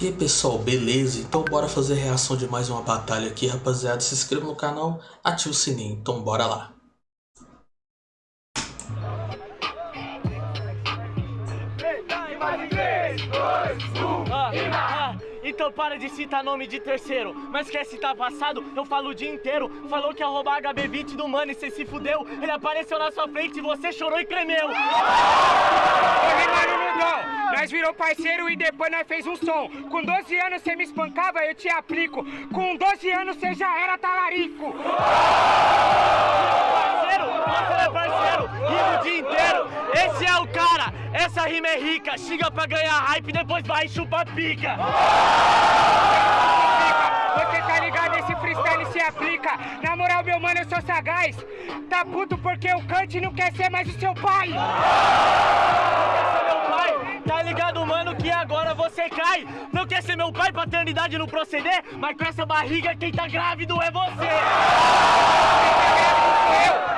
E aí pessoal, beleza? Então bora fazer reação de mais uma batalha aqui, rapaziada. Se inscreva no canal, ative o sininho, então bora lá. então para de citar nome de terceiro Mas quer citar passado? Eu falo o dia inteiro Falou que ia roubar HB20 do mano e cê se fudeu Ele apareceu na sua frente e você chorou e não virou parceiro e depois nós fez um som. Com 12 anos você me espancava, eu te aplico. Com 12 anos você já era talarico. Parceiro, você é parceiro, rima o dia inteiro. Esse é o cara, essa rima é rica. Chega pra ganhar hype, depois vai e chupa pica. Você tá ligado, esse freestyle se aplica. Na moral, meu mano, eu sou sagaz. Tá puto porque o Kant não quer ser mais o seu pai. Que agora você cai Não quer ser meu pai, paternidade não proceder Mas com essa barriga quem tá grávido é você.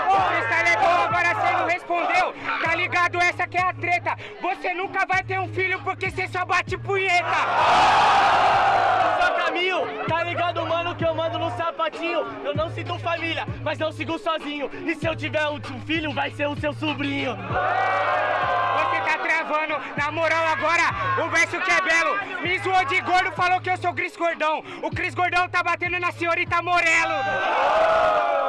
O freestyle é bom, agora você não respondeu. Tá ligado, essa que é a treta. Você nunca vai ter um filho porque você só bate punheta. Só caminho, tá ligado, mano, que eu mando no sapatinho. Eu não sinto família, mas não sigo sozinho. E se eu tiver um filho, vai ser o seu sobrinho na moral agora, o verso que é belo. Me zoou de gordo, falou que eu sou Cris Gordão. O Cris Gordão tá batendo na senhorita Morelo.